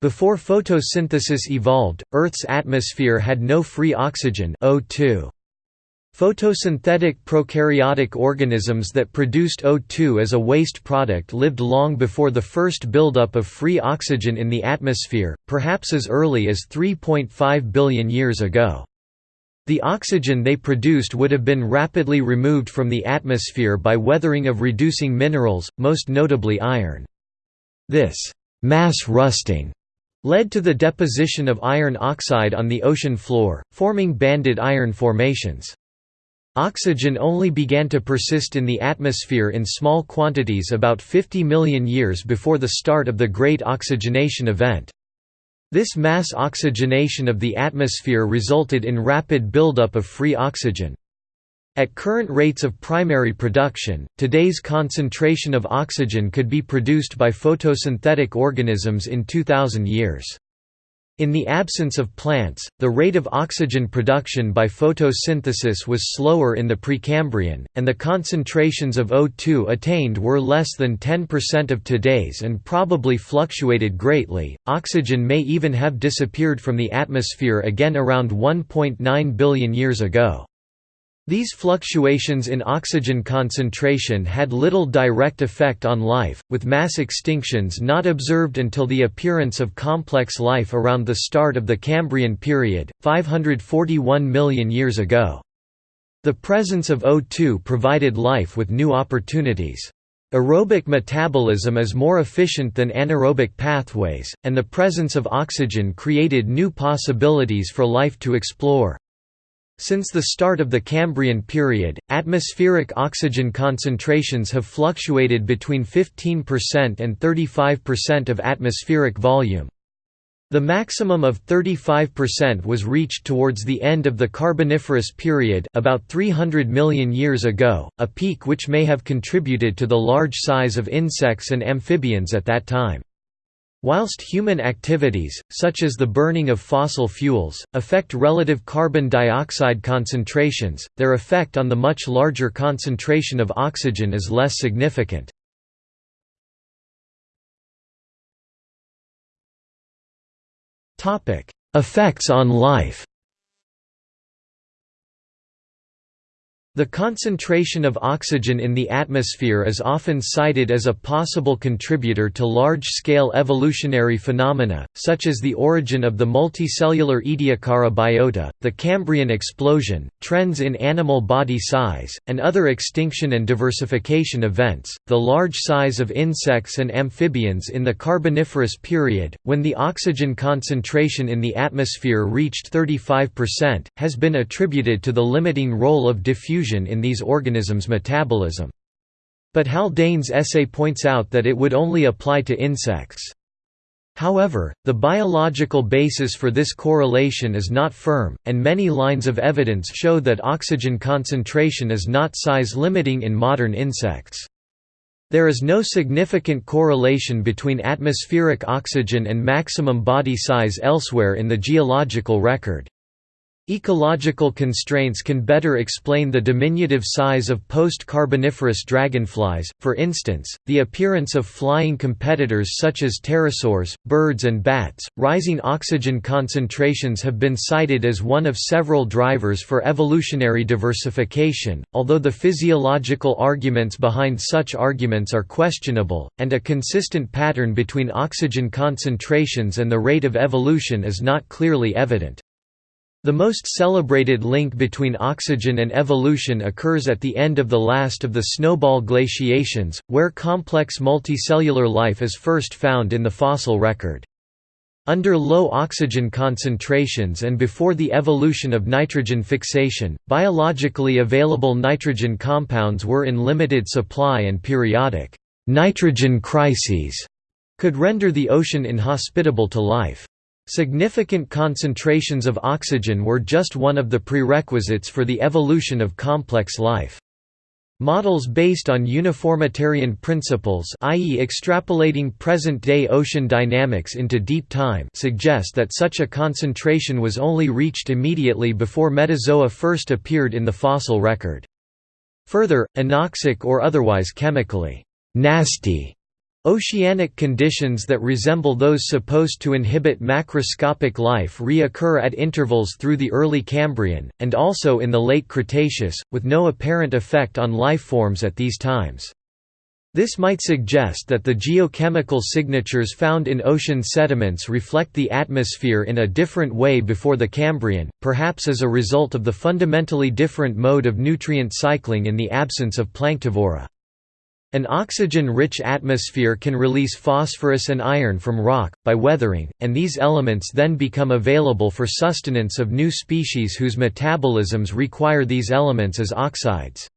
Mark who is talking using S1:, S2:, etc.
S1: Before photosynthesis evolved, Earth's atmosphere had no free oxygen O2. Photosynthetic prokaryotic organisms that produced O2 as a waste product lived long before the first buildup of free oxygen in the atmosphere, perhaps as early as 3.5 billion years ago. The oxygen they produced would have been rapidly removed from the atmosphere by weathering of reducing minerals, most notably iron. This mass rusting led to the deposition of iron oxide on the ocean floor, forming banded iron formations. Oxygen only began to persist in the atmosphere in small quantities about 50 million years before the start of the Great Oxygenation Event. This mass oxygenation of the atmosphere resulted in rapid buildup of free oxygen. At current rates of primary production, today's concentration of oxygen could be produced by photosynthetic organisms in 2000 years. In the absence of plants, the rate of oxygen production by photosynthesis was slower in the Precambrian, and the concentrations of O2 attained were less than 10% of today's and probably fluctuated greatly. Oxygen may even have disappeared from the atmosphere again around 1.9 billion years ago. These fluctuations in oxygen concentration had little direct effect on life, with mass extinctions not observed until the appearance of complex life around the start of the Cambrian period, 541 million years ago. The presence of O2 provided life with new opportunities. Aerobic metabolism is more efficient than anaerobic pathways, and the presence of oxygen created new possibilities for life to explore. Since the start of the Cambrian period, atmospheric oxygen concentrations have fluctuated between 15% and 35% of atmospheric volume. The maximum of 35% was reached towards the end of the Carboniferous period about 300 million years ago, a peak which may have contributed to the large size of insects and amphibians at that time. Whilst human activities, such as the burning of fossil fuels, affect relative carbon dioxide concentrations, their effect on the much larger concentration of oxygen is less significant. Effects on life The concentration of oxygen in the atmosphere is often cited as a possible contributor to large-scale evolutionary phenomena, such as the origin of the multicellular Ediacara biota, the Cambrian explosion, trends in animal body size, and other extinction and diversification events. The large size of insects and amphibians in the Carboniferous period, when the oxygen concentration in the atmosphere reached 35%, has been attributed to the limiting role of diffusion in these organisms' metabolism. But Haldane's essay points out that it would only apply to insects. However, the biological basis for this correlation is not firm, and many lines of evidence show that oxygen concentration is not size-limiting in modern insects. There is no significant correlation between atmospheric oxygen and maximum body size elsewhere in the geological record. Ecological constraints can better explain the diminutive size of post-Carboniferous dragonflies, for instance, the appearance of flying competitors such as pterosaurs, birds and bats. Rising oxygen concentrations have been cited as one of several drivers for evolutionary diversification, although the physiological arguments behind such arguments are questionable, and a consistent pattern between oxygen concentrations and the rate of evolution is not clearly evident. The most celebrated link between oxygen and evolution occurs at the end of the last of the snowball glaciations, where complex multicellular life is first found in the fossil record. Under low oxygen concentrations and before the evolution of nitrogen fixation, biologically available nitrogen compounds were in limited supply and periodic nitrogen crises could render the ocean inhospitable to life. Significant concentrations of oxygen were just one of the prerequisites for the evolution of complex life. Models based on uniformitarian principles i.e. extrapolating present-day ocean dynamics into deep time suggest that such a concentration was only reached immediately before Metazoa first appeared in the fossil record. Further, anoxic or otherwise chemically nasty Oceanic conditions that resemble those supposed to inhibit macroscopic life reoccur at intervals through the early Cambrian, and also in the late Cretaceous, with no apparent effect on life forms at these times. This might suggest that the geochemical signatures found in ocean sediments reflect the atmosphere in a different way before the Cambrian, perhaps as a result of the fundamentally different mode of nutrient cycling in the absence of planktivory. An oxygen-rich atmosphere can release phosphorus and iron from rock, by weathering, and these elements then become available for sustenance of new species whose metabolisms require these elements as oxides.